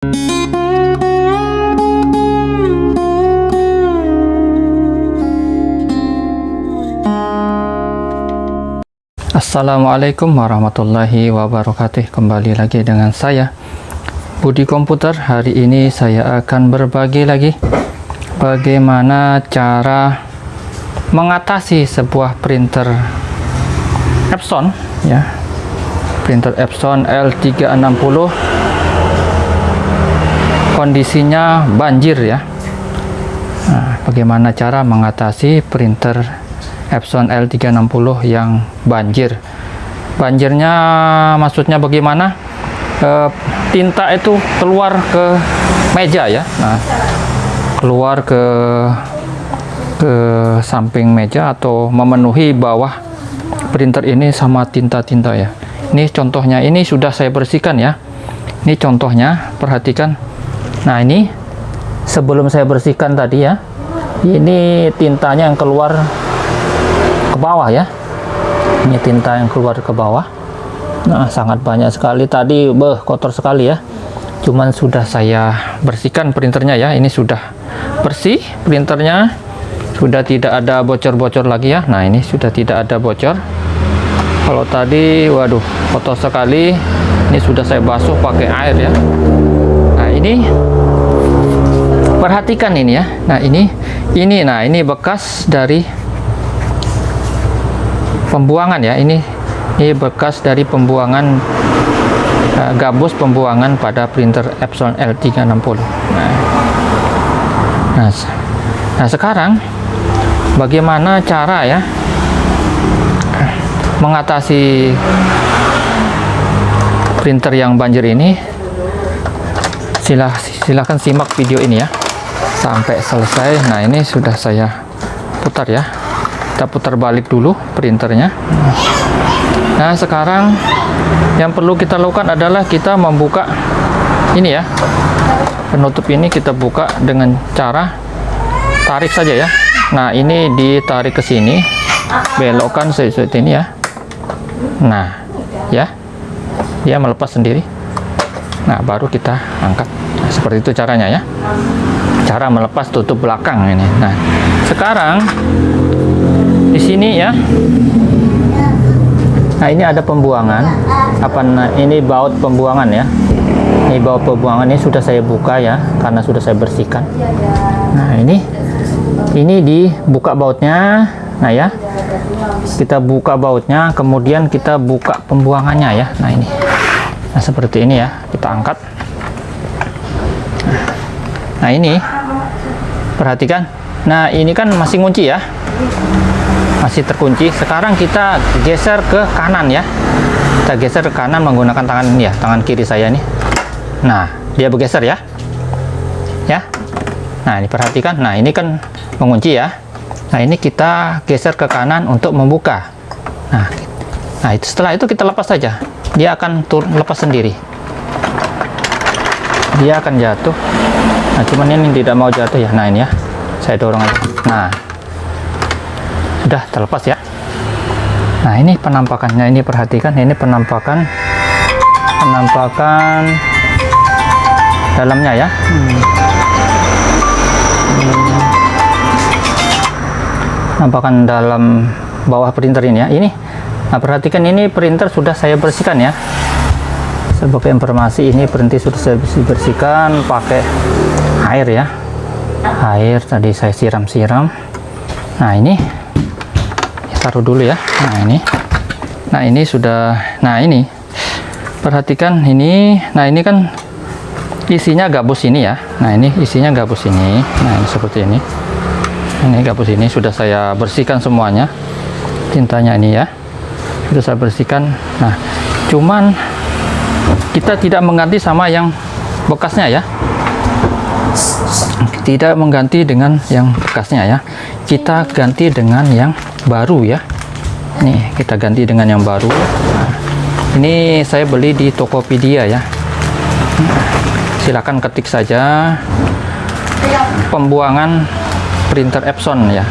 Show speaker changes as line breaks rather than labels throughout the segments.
Assalamualaikum warahmatullahi wabarakatuh. Kembali lagi dengan saya Budi Komputer. Hari ini saya akan berbagi lagi Bagaimana cara Mengatasi sebuah printer Epson ya. Printer Epson L360 Kondisinya banjir ya. Nah, Bagaimana cara mengatasi printer Epson L360 yang banjir? Banjirnya maksudnya bagaimana? E, tinta itu keluar ke meja ya. Nah keluar ke ke samping meja atau memenuhi bawah printer ini sama tinta-tinta ya. Ini contohnya ini sudah saya bersihkan ya. Ini contohnya perhatikan nah ini sebelum saya bersihkan tadi ya ini tintanya yang keluar ke bawah ya. Ini tinta yang keluar ke bawah. Nah sangat banyak sekali tadi beh kotor sekali ya. Cuman sudah saya bersihkan printernya ya. Ini sudah bersih printernya sudah tidak ada bocor-bocor lagi ya. Nah ini sudah tidak ada bocor. Kalau tadi waduh kotor sekali. Ini sudah saya basuh pakai air ya ini. Perhatikan ini ya. Nah ini ini nah ini bekas dari pembuangan ya. Ini ini bekas dari pembuangan uh, gabus pembuangan pada printer Epson L360 nah, nah, nah sekarang bagaimana cara ya mengatasi printer yang banjir ini silah silahkan simak video ini ya. Sampai selesai. Nah ini sudah saya putar ya. Kita putar balik dulu printernya. Nah sekarang yang perlu kita lakukan adalah kita membuka ini ya. Penutup ini kita buka dengan cara tarik saja ya. Nah ini ditarik ke sini. Belokkan seperti ini ya. Nah ya. Dia melepas sendiri. Nah baru kita angkat seperti itu caranya ya. Cara melepas tutup belakang ini. Nah sekarang di sini ya. Nah ini ada pembuangan. Apa ini baut pembuangan ya. Ini baut pembuangan ini sudah saya buka ya karena sudah saya bersihkan. Nah ini ini dibuka bautnya. Nah ya. Kita buka bautnya kemudian kita buka pembuangannya ya. Nah ini. Nah seperti ini ya kita angkat nah ini. Perhatikan. Nah ini kan masih ngunci ya. Masih terkunci. Sekarang kita geser ke kanan ya. Kita geser ke kanan menggunakan tangan ya tangan kiri saya ini. Nah dia bergeser ya. Ya. Nah ini perhatikan. Nah ini kan mengunci ya. Nah ini kita geser ke kanan untuk membuka. Nah nah itu setelah itu kita lepas saja. Dia akan turun lepas sendiri dia akan jatuh. Nah cuman ini tidak mau jatuh ya. Nah ini ya. Saya dorong aja. Nah. Sudah terlepas ya. Nah ini penampakannya. Ini perhatikan ini penampakan. Penampakan dalamnya ya. Penampakan dalam bawah printer ini ya. Ini. Nah perhatikan ini printer sudah saya bersihkan ya sebagai informasi ini printer sudah saya bersihkan pakai air ya. Air tadi saya siram-siram. Nah ini taruh dulu ya. Nah ini. Nah ini sudah nah ini. Perhatikan ini nah ini kan isinya gabus ini ya. Nah ini isinya gabus ini. Nah ini seperti ini. Ini gabus ini sudah saya bersihkan semuanya. Tintanya ini ya. Sudah saya bersihkan. Nah cuman kita tidak mengganti sama yang bekasnya ya. Tidak mengganti dengan yang bekasnya ya. Kita ganti dengan yang baru ya. Nih kita ganti dengan yang baru. Nah, ini saya beli di Tokopedia ya. Silakan ketik saja pembuangan printer Epson ya.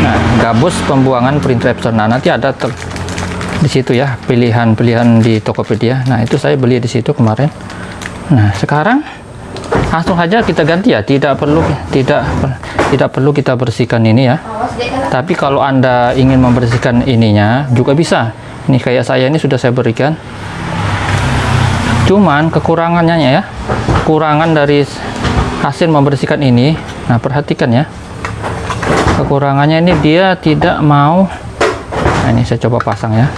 Nah gabus pembuangan printer Epson. Nah nanti ada di situ ya pilihan-pilihan di Tokopedia. Nah itu saya beli di situ kemarin. Nah sekarang langsung saja kita ganti ya. Tidak perlu tidak tidak perlu kita bersihkan ini ya. Tapi kalau anda ingin membersihkan ininya juga bisa. Ini kayak saya ini sudah saya berikan. Cuman kekurangannya ya. Kekurangan dari hasil membersihkan ini. Nah perhatikan ya. Kekurangannya ini dia tidak mau nah ini saya coba pasang ya.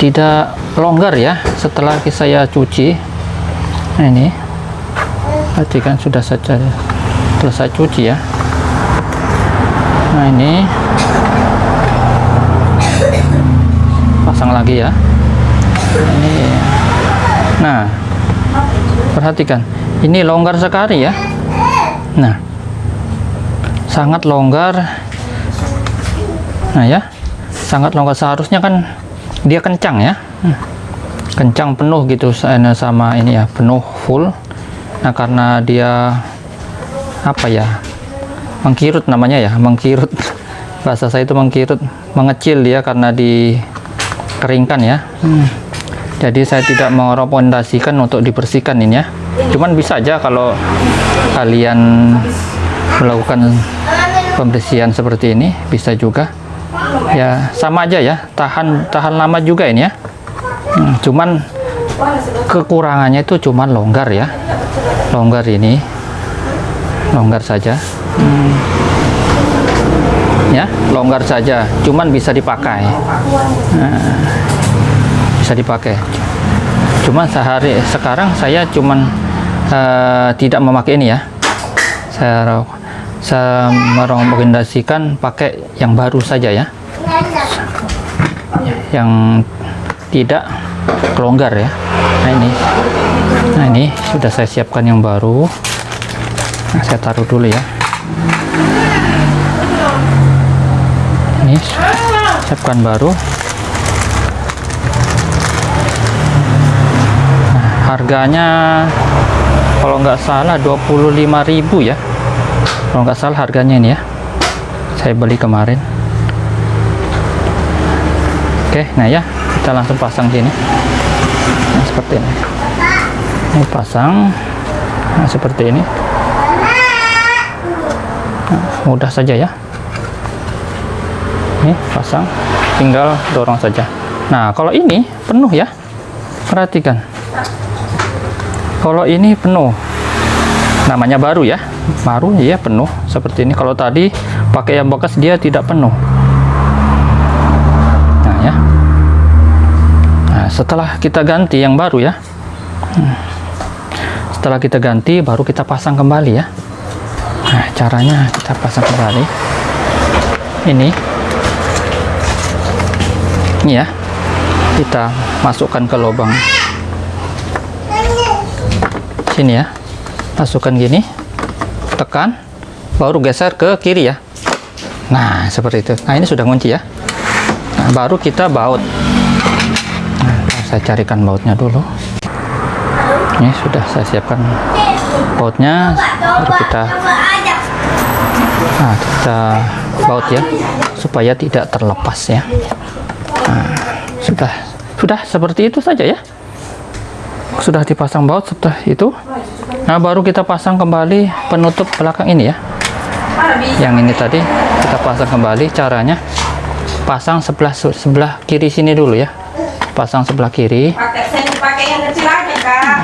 Tidak longgar ya setelah saya cuci. Nah ini. Tadi kan sudah saja selesai cuci ya. Nah ini. Pasang lagi ya. Ini. Nah perhatikan. Ini longgar sekali ya. Nah sangat longgar nah ya. Sangat longgar. Seharusnya kan dia kencang ya. Kencang penuh gitu sama ini ya penuh full. Nah karena dia apa ya mengkirut namanya ya mengkirut. Bahasa saya itu mengkirut mengecil dia karena dikeringkan ya. Hmm. jadi saya tidak merekomendasikan untuk dibersihkan ini ya. Cuman bisa aja kalau kalian melakukan pembersihan seperti ini bisa juga ya sama aja ya. Tahan tahan lama juga ini ya. Hmm, cuman kekurangannya itu cuman longgar ya. Longgar ini. Longgar saja. Hmm. ya longgar saja. Cuman bisa dipakai. Nah, bisa dipakai. Cuman sehari sekarang saya cuman uh, tidak memakai ini ya. Saya saya merekomendasikan pakai yang baru saja ya. Yang tidak kelonggar ya. Nah ini. Nah ini sudah saya siapkan yang baru. Nah, saya taruh dulu ya. Ini siapkan baru. Nah, harganya kalau nggak salah 25.000 ya kalau nggak salah harganya ini ya. Saya beli kemarin. Oke nah ya kita langsung pasang sini. Nah, seperti ini. Ini pasang. Nah, seperti ini. Nah, mudah saja ya. Ini pasang tinggal dorong saja. Nah kalau ini penuh ya. Perhatikan. Kalau ini penuh namanya baru ya? Baru ya penuh seperti ini. Kalau tadi pakai yang bekas dia tidak penuh. Setelah kita ganti yang baru ya. Hmm. setelah kita ganti baru kita pasang kembali ya. Nah caranya kita pasang kembali. Ini. Ini ya. Kita masukkan ke lubang. Sini ya masukkan gini. Tekan. Baru geser ke kiri ya. Nah seperti itu. Nah ini sudah kunci ya. Nah, baru kita baut. Saya carikan bautnya dulu. Ini sudah saya siapkan bautnya. Baru kita nah kita baut ya supaya tidak terlepas ya. Nah, sudah. Sudah seperti itu saja ya. Sudah dipasang baut setelah itu nah baru kita pasang kembali penutup belakang ini ya. Yang ini tadi kita pasang kembali caranya. Pasang sebelah sebelah kiri sini dulu ya. Pasang sebelah kiri. Pakai pakai yang kecil aja kak.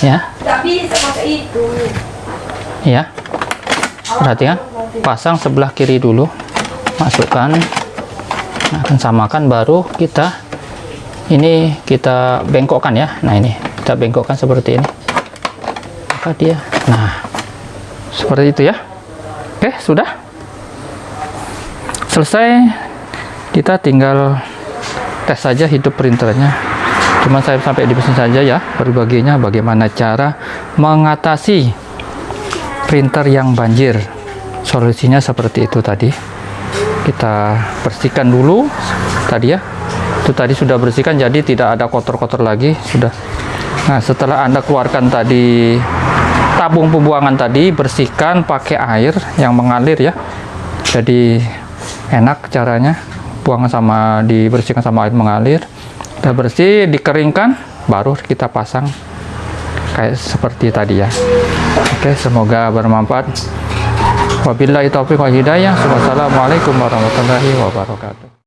Ya. Tapi seperti itu. Ya. Perhatikan pasang sebelah kiri dulu. Masukkan. Nah, akan samakan baru kita ini kita bengkokkan ya. Nah ini kita bengkokkan seperti ini maka dia nah seperti itu ya. Oke sudah. Selesai. Kita tinggal tes saja hidup printernya. Cuma saya sampai di sini saja ya berbaginya bagaimana cara mengatasi printer yang banjir. Solusinya seperti itu tadi. Kita bersihkan dulu tadi ya. Itu tadi sudah bersihkan jadi tidak ada kotor-kotor lagi sudah. Nah setelah anda keluarkan tadi tabung pembuangan tadi bersihkan pakai air yang mengalir ya. Jadi enak caranya. Buang sama dibersihkan sama air mengalir. Kita bersih dikeringkan baru kita pasang. Kayak seperti tadi ya. Oke semoga bermanfaat. Wabillahi taufiq wal hidayah. Wassalamualaikum warahmatullahi wabarakatuh